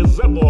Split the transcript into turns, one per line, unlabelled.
is Zippo.